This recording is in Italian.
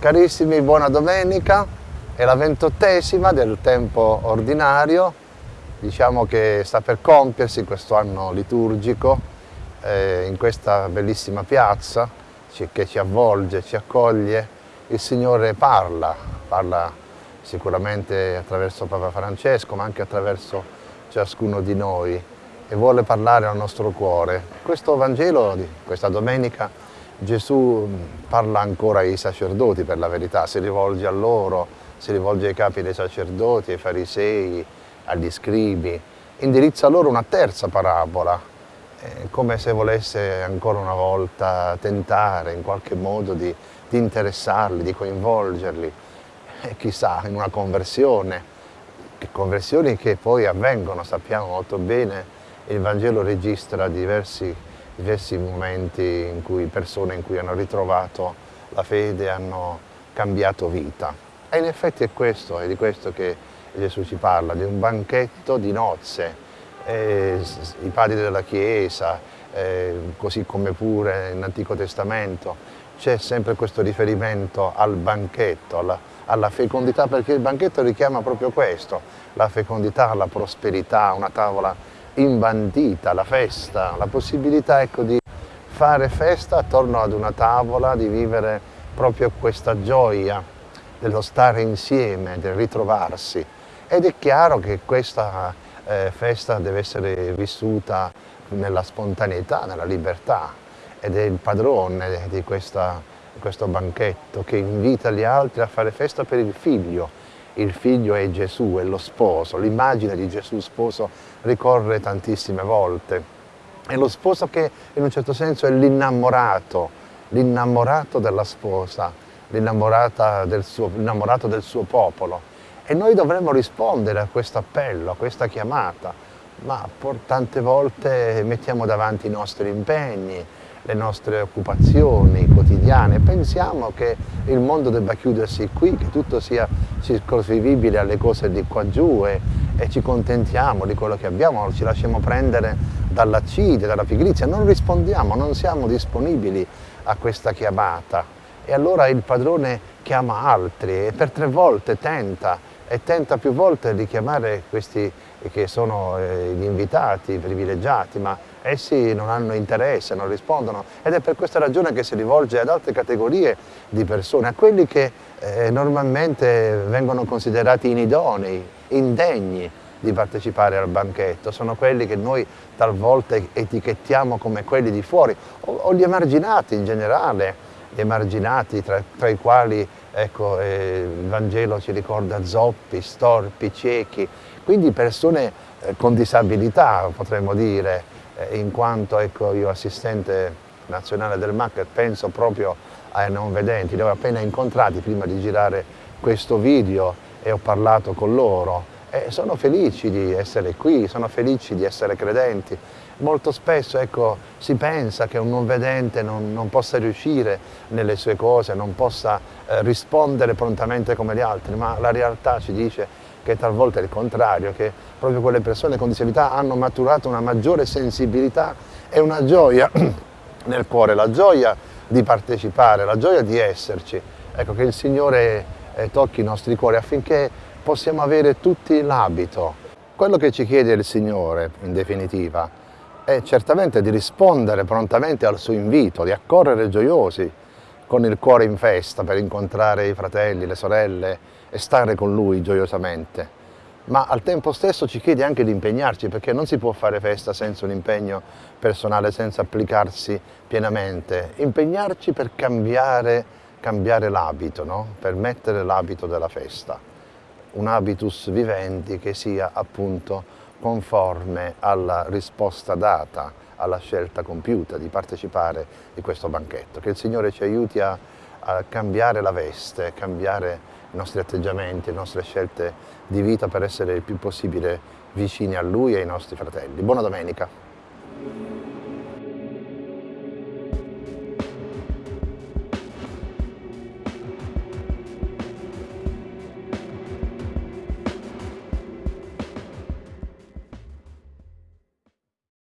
Carissimi, buona domenica, è la ventottesima del tempo ordinario, diciamo che sta per compiersi questo anno liturgico eh, in questa bellissima piazza che ci avvolge, ci accoglie. Il Signore parla, parla sicuramente attraverso Papa Francesco, ma anche attraverso ciascuno di noi e vuole parlare al nostro cuore. Questo Vangelo di questa domenica Gesù parla ancora ai sacerdoti per la verità, si rivolge a loro, si rivolge ai capi dei sacerdoti, ai farisei, agli scribi, indirizza loro una terza parabola, eh, come se volesse ancora una volta tentare in qualche modo di, di interessarli, di coinvolgerli, e chissà, in una conversione, conversioni che poi avvengono, sappiamo molto bene, il Vangelo registra diversi diversi momenti in cui persone in cui hanno ritrovato la fede, hanno cambiato vita. E in effetti è questo, è di questo che Gesù ci parla, di un banchetto di nozze. Eh, I padri della Chiesa, così come pure nell'Antico Testamento, c'è sempre questo riferimento al banchetto, alla, alla, fecondità, perché il banchetto richiama proprio questo, la fecondità, la prosperità, una tavola imbandita, la festa, la possibilità ecco, di fare festa attorno ad una tavola, di vivere proprio questa gioia dello stare insieme, del ritrovarsi. Ed è chiaro che questa eh, festa deve essere vissuta nella spontaneità, nella libertà ed è il padrone di questa, questo banchetto che invita gli altri a fare festa per il figlio, il figlio è Gesù, è lo sposo, l'immagine di Gesù sposo ricorre tantissime volte. È lo sposo che in un certo senso è l'innamorato, l'innamorato della sposa, l'innamorato del, del suo popolo. E noi dovremmo rispondere a questo appello, a questa chiamata, ma tante volte mettiamo davanti i nostri impegni, le nostre occupazioni quotidiane. Pensiamo che il mondo debba chiudersi qui, che tutto sia circoscrivibile alle cose di qua giù e, e ci contentiamo di quello che abbiamo, ci lasciamo prendere dall'accide, dalla pigrizia, non rispondiamo, non siamo disponibili a questa chiamata. E allora il padrone chiama altri e per tre volte tenta e tenta più volte di chiamare questi che sono eh, gli invitati, i privilegiati, ma essi non hanno interesse, non rispondono. Ed è per questa ragione che si rivolge ad altre categorie di persone, a quelli che eh, normalmente vengono considerati inidonei, indegni di partecipare al banchetto, sono quelli che noi talvolta etichettiamo come quelli di fuori o, o gli emarginati in generale, gli emarginati tra, tra i quali ecco, eh, il Vangelo ci ricorda zoppi, storpi, ciechi, quindi persone eh, con disabilità potremmo dire, eh, in quanto ecco, io assistente nazionale del MAC penso proprio ai non vedenti, li ho appena incontrati prima di girare questo video e ho parlato con loro e sono felici di essere qui, sono felici di essere credenti. Molto spesso ecco, si pensa che un non vedente non, non, possa riuscire nelle sue cose, non possa eh, rispondere prontamente come gli altri, ma la realtà ci dice che talvolta è il contrario, che proprio quelle persone con disabilità hanno maturato una maggiore sensibilità e una gioia nel cuore, la gioia di partecipare, la gioia di esserci. Ecco, che il Signore eh, tocchi i nostri cuori affinché possiamo avere tutti l'abito. Quello che ci chiede il Signore, in definitiva, è certamente di rispondere prontamente al suo invito, di accorrere gioiosi, con il cuore in festa per incontrare i fratelli, le sorelle e stare con Lui gioiosamente. Ma al tempo stesso ci chiede anche di impegnarci perché non si può fare festa senza un impegno personale, senza applicarsi pienamente. Impegnarci per cambiare, cambiare l'abito, no? per mettere l'abito della festa. Un habitus vivendi che sia appunto conforme alla risposta data alla scelta compiuta di partecipare di questo banchetto. Che il Signore ci aiuti a, a cambiare la veste, cambiare i nostri atteggiamenti, le nostre scelte di vita per essere il più possibile vicini a Lui e ai nostri fratelli. Buona domenica!